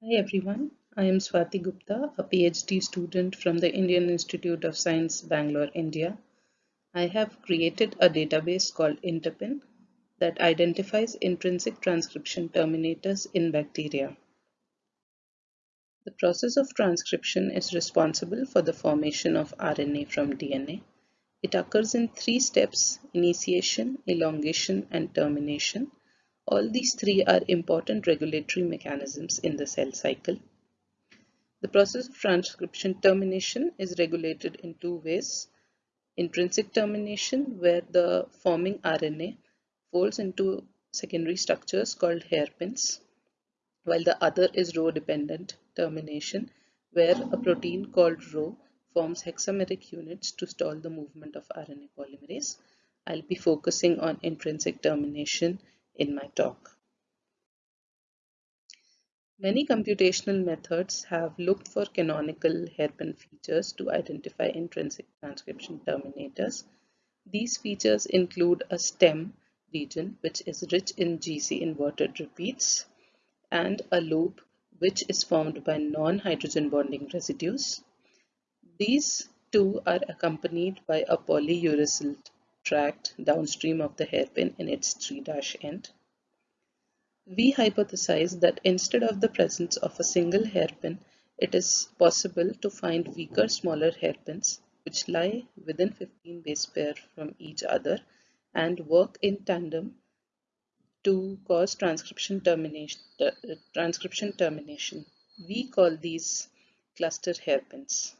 Hi everyone, I am Swati Gupta, a PhD student from the Indian Institute of Science, Bangalore, India. I have created a database called Interpin that identifies intrinsic transcription terminators in bacteria. The process of transcription is responsible for the formation of RNA from DNA. It occurs in three steps, initiation, elongation, and termination. All these three are important regulatory mechanisms in the cell cycle. The process of transcription termination is regulated in two ways. Intrinsic termination, where the forming RNA folds into secondary structures called hairpins, while the other is rho-dependent termination, where a protein called rho forms hexameric units to stall the movement of RNA polymerase. I'll be focusing on intrinsic termination in my talk. Many computational methods have looked for canonical hairpin features to identify intrinsic transcription terminators. These features include a stem region which is rich in GC inverted repeats and a loop which is formed by non-hydrogen bonding residues. These two are accompanied by a polyuracil tract downstream of the hairpin in its 3' end. We hypothesize that instead of the presence of a single hairpin, it is possible to find weaker smaller hairpins which lie within 15 base pair from each other and work in tandem to cause transcription termination. Transcription termination. We call these cluster hairpins.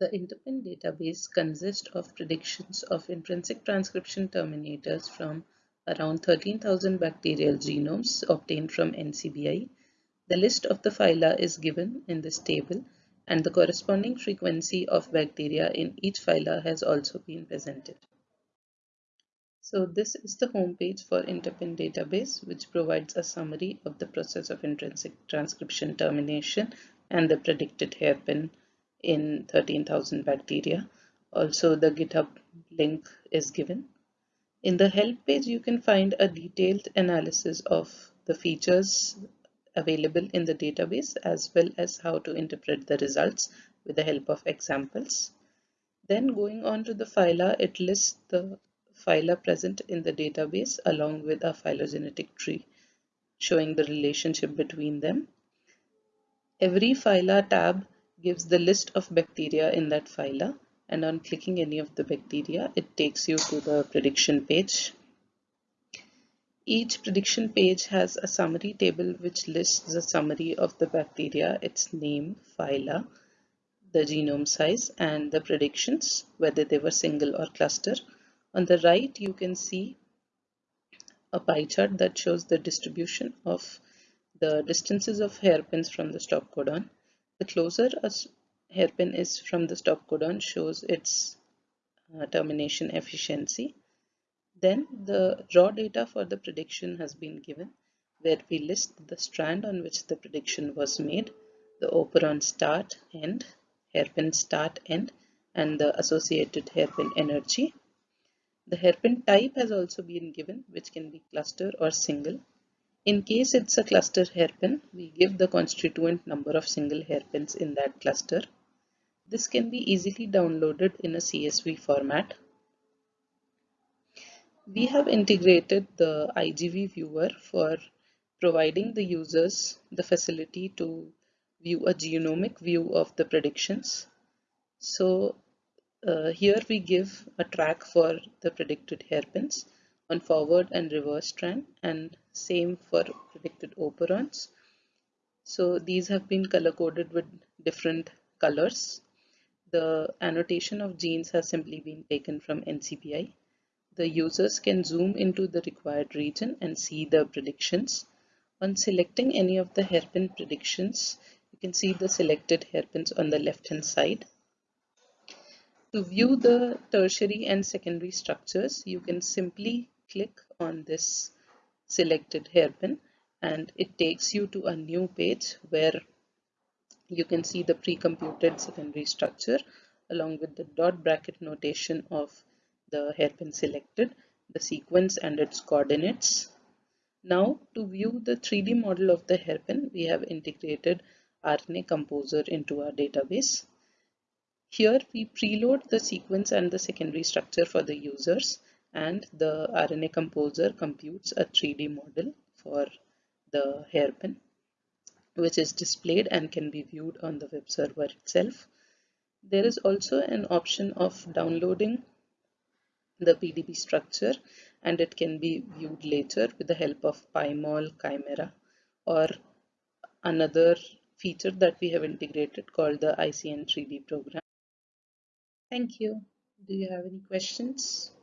The Interpin database consists of predictions of intrinsic transcription terminators from around 13,000 bacterial genomes obtained from NCBI. The list of the phyla is given in this table and the corresponding frequency of bacteria in each phyla has also been presented. So this is the homepage for Interpin database which provides a summary of the process of intrinsic transcription termination and the predicted hairpin in 13,000 bacteria. Also the GitHub link is given. In the help page, you can find a detailed analysis of the features available in the database as well as how to interpret the results with the help of examples. Then going on to the phyla, it lists the phyla present in the database along with a phylogenetic tree showing the relationship between them. Every phyla tab gives the list of bacteria in that phyla and on clicking any of the bacteria it takes you to the prediction page. Each prediction page has a summary table which lists the summary of the bacteria, its name, phyla, the genome size and the predictions whether they were single or cluster. On the right you can see a pie chart that shows the distribution of the distances of hairpins from the stop codon the closer a hairpin is from the stop codon shows its uh, termination efficiency. Then the raw data for the prediction has been given where we list the strand on which the prediction was made, the operon start end, hairpin start end, and the associated hairpin energy. The hairpin type has also been given, which can be cluster or single. In case it's a cluster hairpin, we give the constituent number of single hairpins in that cluster. This can be easily downloaded in a CSV format. We have integrated the IGV viewer for providing the users the facility to view a genomic view of the predictions. So uh, here we give a track for the predicted hairpins on forward and reverse strand and same for predicted operons. So these have been color coded with different colors. The annotation of genes has simply been taken from NCBI. The users can zoom into the required region and see the predictions. On selecting any of the hairpin predictions, you can see the selected hairpins on the left hand side. To view the tertiary and secondary structures, you can simply click on this selected hairpin and it takes you to a new page where you can see the pre-computed secondary structure along with the dot bracket notation of the hairpin selected, the sequence and its coordinates, Now to view the 3D model of the hairpin, we have integrated RNA Composer into our database. Here we preload the sequence and the secondary structure for the users and the RNA Composer computes a 3D model for the hairpin which is displayed and can be viewed on the web server itself. There is also an option of downloading the PDB structure and it can be viewed later with the help of PyMol Chimera or another feature that we have integrated called the ICN 3D program. Thank you. Do you have any questions?